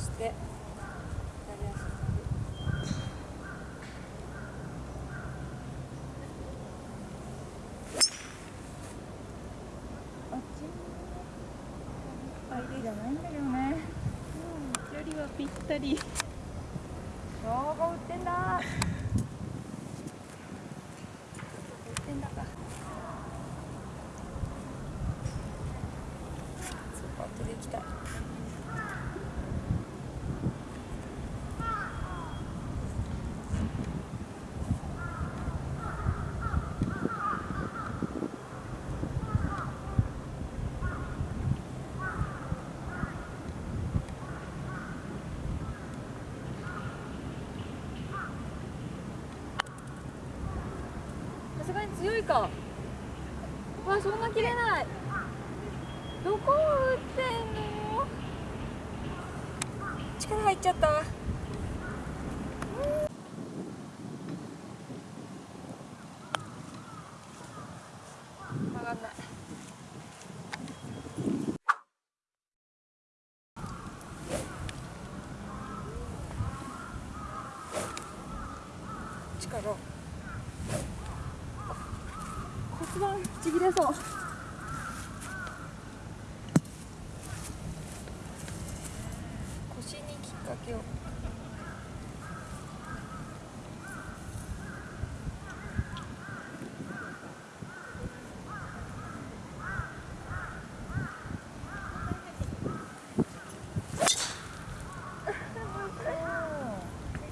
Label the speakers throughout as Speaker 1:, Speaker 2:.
Speaker 1: してじゃないんだけどね、
Speaker 2: うん、はぴったり。
Speaker 1: どこ売ってんだ。売ってんだ。かスーートできたすがに強いか。わそんな切れない。どこを打ってんの？力入っちゃった。曲がんない。力ちぎれそう。腰にきっかけを違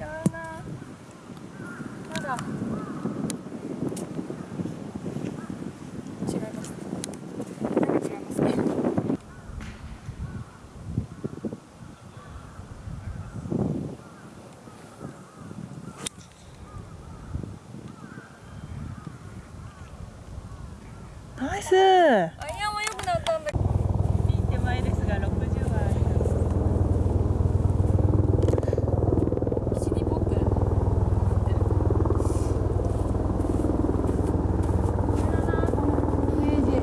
Speaker 1: うなまだ違います。なんか違いますね。
Speaker 2: ますス
Speaker 1: アイアンは良くなったんだけど。
Speaker 2: いい手前ですが60はあります
Speaker 1: シリポップ。これだな、このイメージ。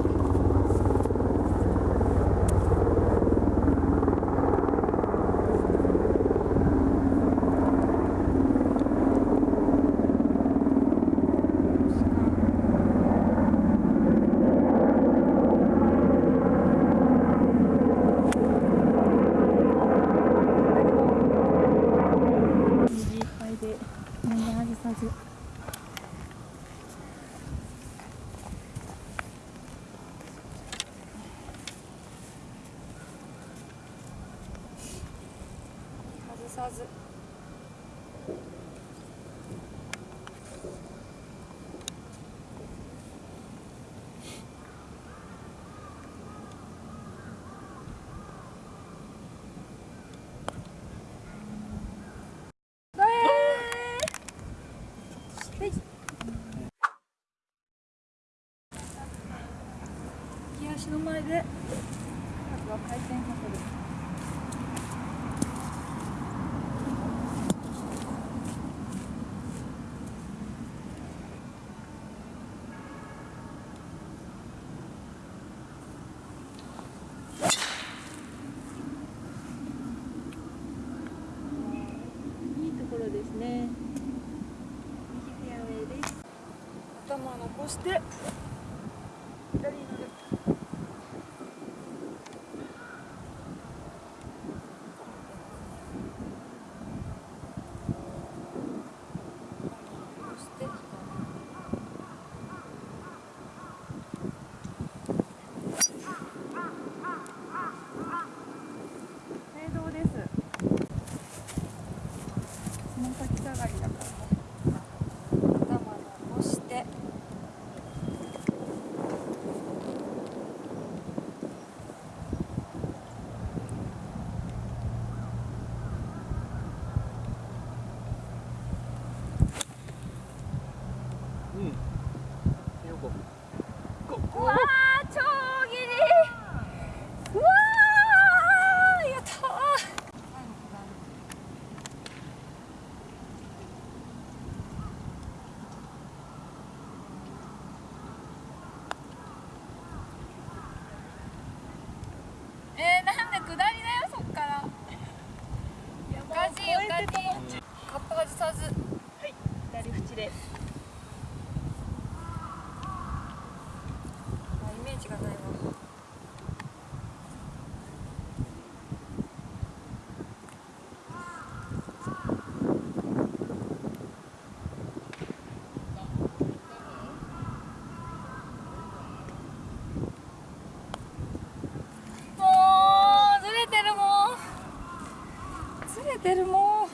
Speaker 2: 右いっぱいで外さず。
Speaker 1: 右足の前で。あとは回転させる。
Speaker 2: いいところですね。
Speaker 1: 右フェアウェイです。頭残して左ってるも
Speaker 3: う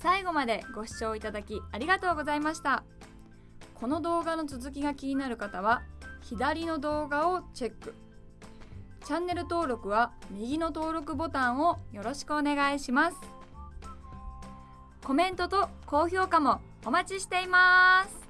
Speaker 1: 最後までご視聴いただきありがとうございました。この動画の続きが気になる方は左の動画をチェック。チャンネル登録は右の登録ボタンをよろしくお願いします。コメントと高評価もお待ちしています。